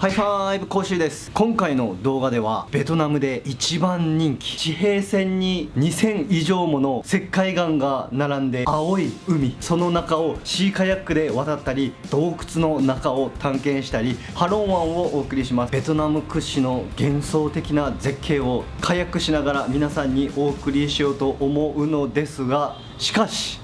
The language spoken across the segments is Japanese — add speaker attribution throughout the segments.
Speaker 1: ハイファイブ講習です。今回の動画ではベトナムで一番人気地平線に2000以上もの石灰岩が並んで青い海その中をシーカヤックで渡ったり洞窟の中を探検したりハロン湾をお送りします。ベトナム屈指の幻想的な絶景をカヤックしながら皆さんにお送りしようと思うのですがしかし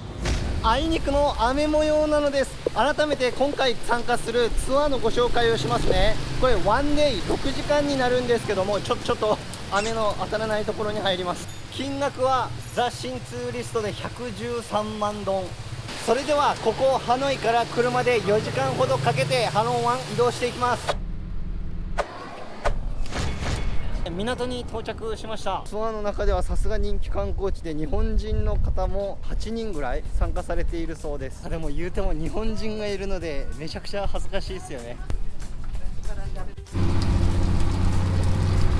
Speaker 1: あいにくの雨模様なのです。改めて今回参加するツアーのご紹介をしますね。これワンデイ6時間になるんですけどもちょちょっと雨の当たらないところに入ります。金額はザ・シンツーリストで113万ドン。それではここハノイから車で4時間ほどかけてハロン湾移動していきます。港に到着しました。ツアーの中ではさすが人気観光地で日本人の方も8人ぐらい参加されているそうです。でも言うても日本人がいるのでめちゃくちゃ恥ずかしいですよね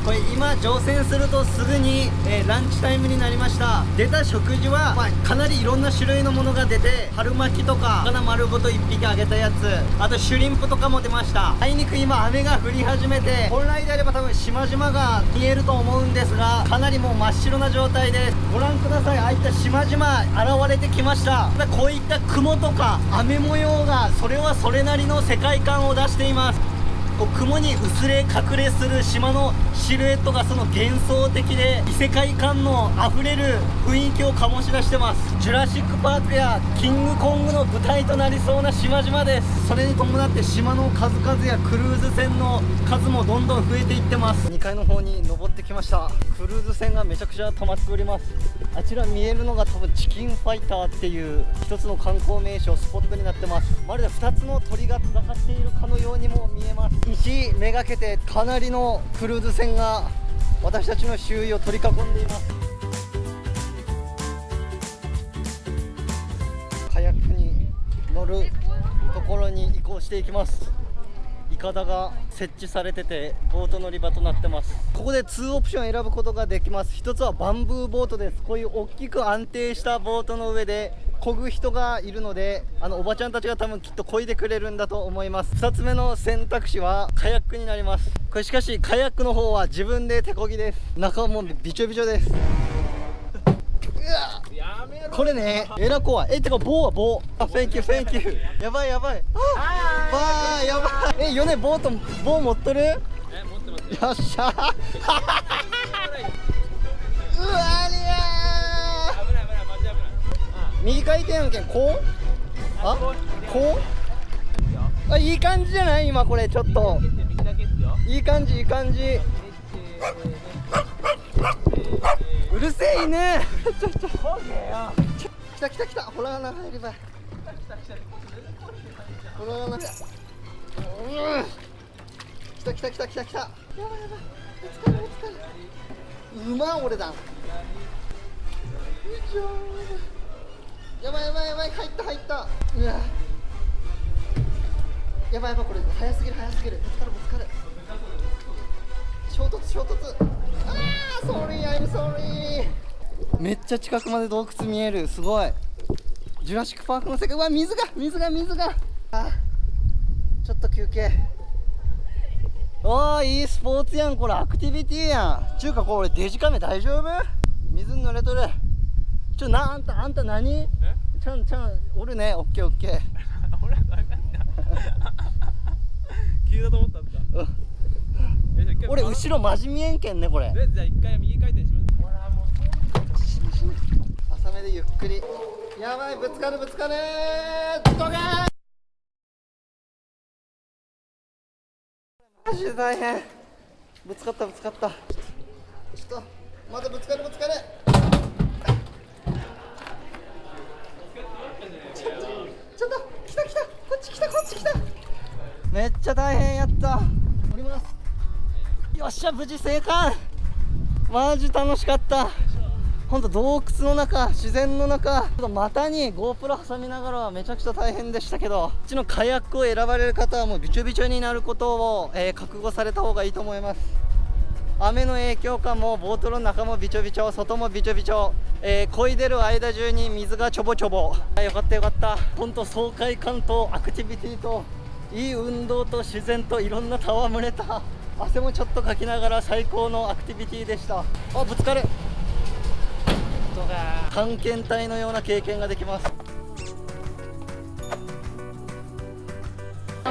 Speaker 1: これ今乗船するとすぐに、えー、ランチタイムになりました。出た食事は、まあ、かなりいろんな種類のものが出て春巻きとか魚丸ごと1匹揚げたやつあとシュリンプとかも出ました。あいにく今雨が降り始めて本来であれば多分島々が見えると思うんですがかなりもう真っ白な状態ですご覧ください。ああいった島々現れてきました。こういった雲とか雨模様がそれはそれなりの世界観を出しています。こう雲に薄れ隠れする島のシルエットがその幻想的で異世界観のあふれる雰囲気を醸し出してます。ジュラシック・パークやキングコングの舞台となりそうな島々ですそれに伴って島の数々やクルーズ船の数もどんどん増えていってます。2階の方に登ってきました。クルーズ船がめちゃくちゃ止まっております。あちら見えるのが多分チキンファイターっていう一つの観光名所スポットになってます。まるで2つの鳥が戦っているかのようにも見えます。石めがけてかなりのクルーズ船が私たちの周囲を取り囲んでいます。カヤックに乗るところに移行していきます。いかだが設置されててボート乗り場となってます。ここで2オプション選ぶことができます。一つはバンブーボートです。こういう大きく安定したボートの上で漕ぐ人がいるのであのおばちゃんたちが多分きっと漕いでくれるんだと思います。2つ目の選択肢はカヤックになります。これしかしカヤックの方は自分で手漕ぎです。中はもうびちょびちょです。これねえら怖いえてか棒は棒。あ Thank you Thank you やばいやばい。あわーやばい。えヨネボート棒持ってる？え持ってますよ。っしゃうわ りゃ右回転案件こう？あ？こう？あいい感じじゃない？今これちょっと。いい感じいい感じ。うるせえ犬。ちょっと来た来た来た。ほら穴入ればほら穴来た来た来た来た。来たやばいやばい。ぶつかるぶつかる。うま俺だ。よいしょやばいやばいやばい入った入った。うわ。やばいやばいこれ。早すぎる早すぎる。ぶつかるぶつかる。衝突衝突。ああ sorry I'm sorry めっちゃ近くまで洞窟見える。すごい。ジュラシック・パークの世界。うわ水が水が水が。あちょっと休憩。おーいいスポーツやん。これアクティビティやん。ちゅうかこれデジカメ大丈夫？水濡れとる。ちょなあんたあんた何？ちゃんちゃんおるね。オッケーオッケー。俺はダメだ。
Speaker 2: 急だと思ったんですかうん
Speaker 1: 俺後ろマジ見えんけんねこれ。
Speaker 2: じゃあ一回右回転します。ほらも
Speaker 1: う浅めでゆっくり。やばいぶつかるぶつかる。ドガー！マジで大変。ぶつかったぶつかった。ちょっとまだぶつかるぶつかるちょっとちょっと来た来たこっち来たこっち来た。めっちゃ大変やった。降ります。よっしゃ無事生還。マジ楽しかった。ほんと洞窟の中自然の中。股に GoPro 挟みながらはめちゃくちゃ大変でしたけどこっちのカヤックを選ばれる方はもうびちょびちょになることを、えー、覚悟された方がいいと思います雨の影響かもボートの中もびちょびちょ外もびちょびちょ、えー、漕いでる間中に水がちょぼちょぼ。あよかったよかった。ほんと爽快感とアクティビティといい運動と自然といろんな戯れた。汗もちょっとかきながら最高のアクティビティでした。あぶつかる。探検隊のような経験ができます。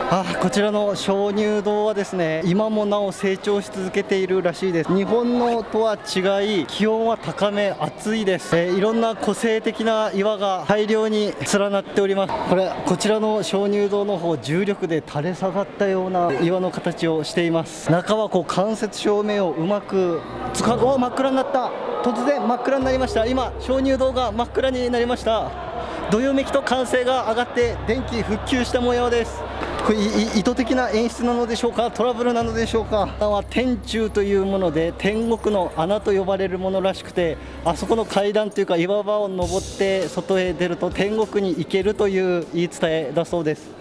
Speaker 1: あこちらの鍾乳洞はですね今もなお成長し続けているらしいです。日本のとは違い気温は高め暑いです、えーいろんな個性的な岩が大量に連なっております。これこちらの鍾乳洞の方重力で垂れ下がったような岩の形をしています。中はこう間接照明をうまく使うお真っ暗になった。突然真っ暗になりました。今鍾乳洞が真っ暗になりました。どよめきと歓声が上がって電気復旧した模様です。これ意図的な演出なのでしょうか？トラブルなのでしょうか？は天柱というもので天国の穴と呼ばれるものらしくてあそこの階段というか岩場を登って外へ出ると天国に行けるという言い伝えだそうです。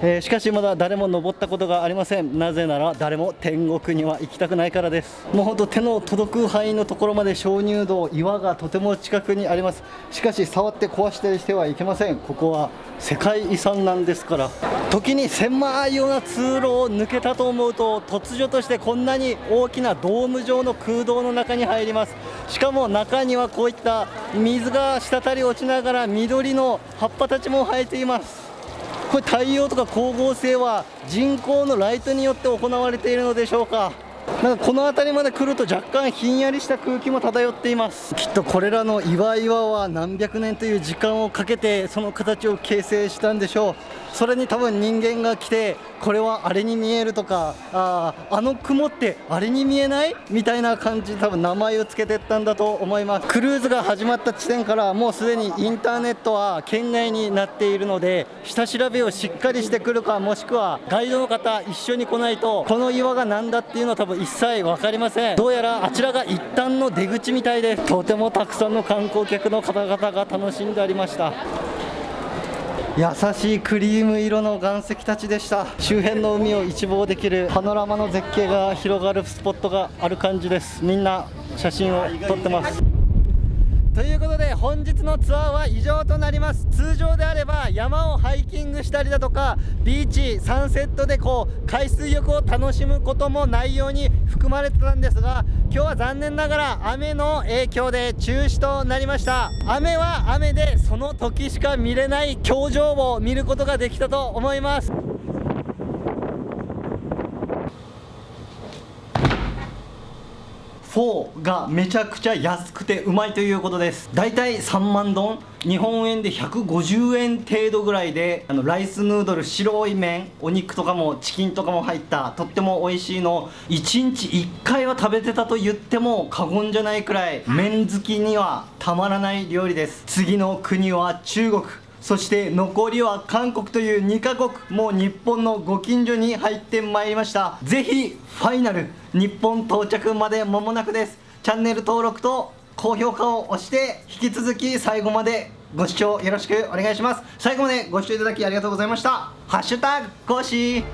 Speaker 1: えーしかしまだ誰も登ったことがありません。なぜなら誰も天国には行きたくないからです。もうほんと手の届く範囲のところまで鍾乳洞岩がとても近くにあります。しかし触って壊したりしてはいけません。ここは世界遺産なんですから。時に狭いような通路を抜けたと思うと突如としてこんなに大きなドーム状の空洞の中に入ります。しかも中にはこういった水が滴り落ちながら緑の葉っぱたちも生えています。これ太陽とか光合成は人工のライトによって行われているのでしょうか？なんかこの辺りまで来ると若干ひんやりした空気も漂っています。きっとこれらの岩岩は何百年という時間をかけてその形を形成したんでしょう。それに多分人間が来てこれはあれに見えるとかああの雲ってあれに見えないみたいな感じで多分名前を付けてったんだと思います。クルーズが始まった地点からもうすでにインターネットは圏外になっているので下調べをしっかりしてくるかもしくはガイドの方一緒に来ないとこの岩が何だっていうのは多分一切分かりません。どうやらあちらが一旦の出口みたいです。とてもたくさんの観光客の方々が楽しんでありました。優しいクリーム色の岩石たちでした。周辺の海を一望できる。パノラマの絶景が広がるスポットがある感じです。みんな写真を撮ってます。ということで本日のツアーは以上となります。通常であれば山をハイキングしたりだとかビーチサンセットでこう海水浴を楽しむことも内容に含まれてたんですが今日は残念ながら雨の影響で中止となりました。雨は雨でその時しか見れない表情を見ることができたと思います。フォーがめちゃくちゃ安くてうまいということです。だいたい3万丼日本円で150円程度ぐらいであのライスヌードル白い麺。お肉とかもチキンとかも入ったとっても美味しいの1日1回は食べてたと言っても過言じゃないくらい麺好きにはたまらない料理です。次の国は中国。そして残りは韓国という2カ国もう日本のご近所に入ってまいりました。ぜひファイナル日本到着まで間もなくです。チャンネル登録と高評価を押して引き続き最後までご視聴よろしくお願いします。最後までご視聴いただきありがとうございました。ハッシュタグ講師